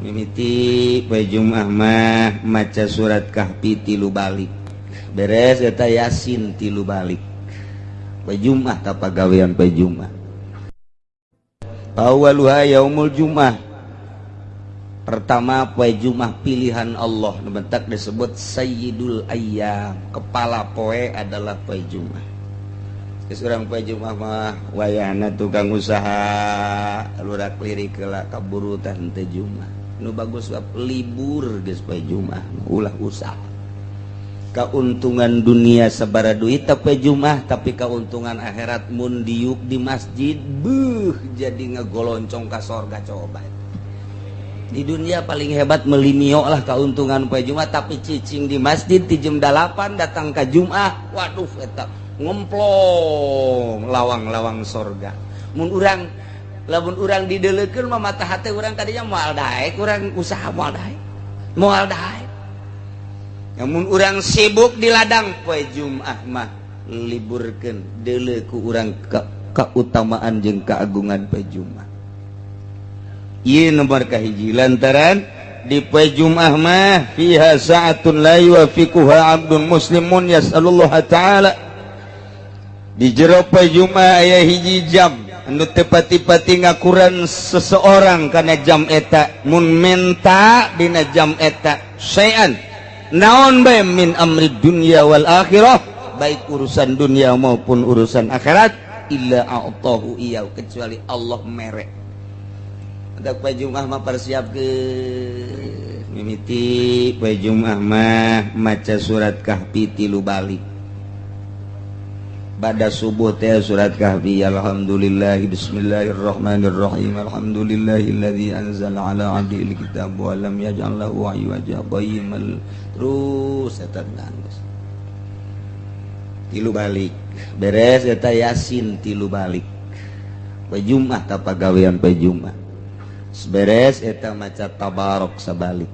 mimiti pejum Ahmad maca surat Kahfi tilu balik. Beres eta Yasin tilu balik. Pejumah ta pagawean pejumah Awaluha yaumul Jumah Pertama poe Jumah pilihan Allah. Bentak disebut Sayyidul Ayyam. Kepala poe adalah poe Jumah seorang pejumah wayana tukang usaha. Lurak lirik kelak kaburutan tejumah nu bagus wap libur guys pejumah ulah usaha. Keuntungan dunia sebara duit tapi jumah tapi keuntungan akhirat mundiuk di masjid buh jadi ngegoloncong ke sorga coba. di dunia paling hebat melimio lah keuntungan kue Jumat tapi cicing di masjid di jam 8 datang ke Jumat. Waduh eta ngemplong lawang-lawang sorga. Mun urang lamun urang didelekeun mah mata hati urang tadinya moal daek urang usaha moal daek. Moal daek. Namun urang sibuk di ladang poe Jumat mah liburkeun liburkan deleku urang ke keutamaan jeung keagungan poe Jumat. nomor kahiji lantaran dipa Jumah mah fiha sa'atun la yuwafiquha abdun muslimun yas'alullah ta'ala. Di jero pa Jumah aya hiji jam anu tepati-pati ngakuran seseorang karena jam eta. Mun menta dina jam eta. Sayan naon bae min amri dunya wal akhirah? Baik urusan dunia maupun urusan akhirat illa a'tahu iya kecuali Allah merek. Ada poe Jumat mah persiap ke mimiti poe Jumat mah maca surat kahfi tilu balik. Pada subuh teh surat kahfi alhamdulillah bismillahirrahmanirrahim alhamdulillahilladzi anzala ala abdihi alkitab wa lam yaj'al lahu iwaja qayyimal terus eta tilu balik. Beres eta yasin tilu balik. Poe jumat apa gawean poe jumat beres eta maca tabarok sabalik.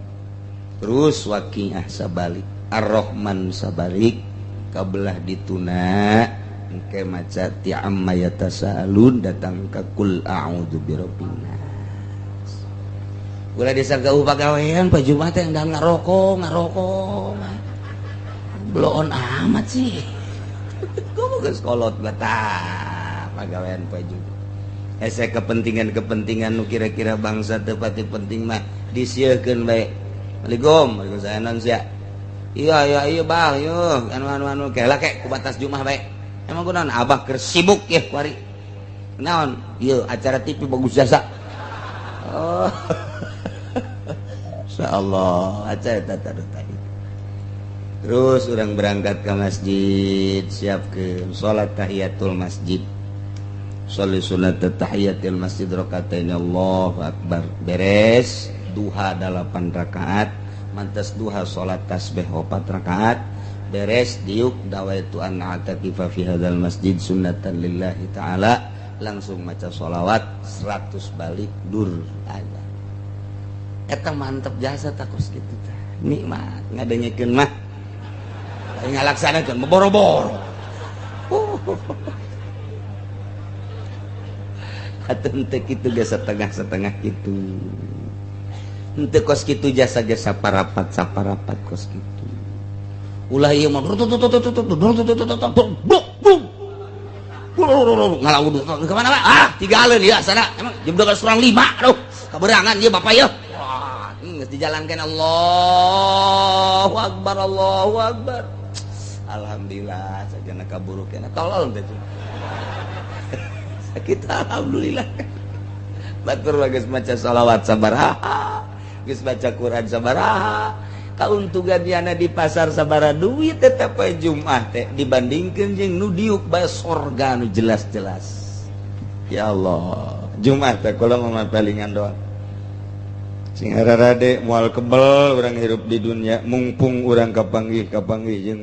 Terus waqiah sabalik. Ar-rahman sabalik. Kabelah dituna. Engke maca ti amma yatasalun datang ka kul a'udzu birabbin nas ulah desa gauh pagawean pa Jumat yang dan ngarokok ngarokok. Bloon amat sih. Gua ke kolot batak pagawean pa Jumat. ese kepentingan-kepentingan nu kira-kira bangsa tepati penting mah disiahkan baik Assalamualaikum. Waalaikumsalam sia iya iya iya bang. Yuk anu anu anu kayak ku batas kubatas jumah baik emang gue non abah kersibuk ya kuari naon? Iya acara TV bagus jasa. Oh. Allah acara tata tadi terus orang berangkat ke masjid siap ke sholat tahiyatul masjid. Sholi sunat tahiyatil masjid rakatain Allahu akbar. Beres duha delapan rakaat, mantas duha salat tasbih opat rakaat. Beres diuk dawaitu an atakifa fi hadzal masjid sunnatan lillahi taala. Langsung maca sholawat 100 balik dur aja. Eta mantap jasa takos gitu tah. Nikmat ngadengekeun mah. Ngalaksanakeun boro-boro. Uh. itu setengah setengah gitu ente kos gitu jasa-jasa parapat saparapat kos gitu ulah iya mah ngalau kemana pak ah tiga alun ya sana emang jam dua kurang lima aduh keberangan ya bapak ya nggak dijalankan Allah Akbar Allah Akbar Alhamdulillah saja nak kaburu kena tolol gitu kita Alhamdulillah. Batur bagus maca sholawat sabaraha geus baca Quran sabaraha kauntungan yana di pasar sabara duit tetap Jumat teh. Dibandingkan jeung nu diuk bae sorga nu jelas-jelas. Ya Allah. Jumat teh kalau mama palingan doa sing rade moal kebel orang hirup di dunia. Mumpung orang kapanggih kapanggih jeung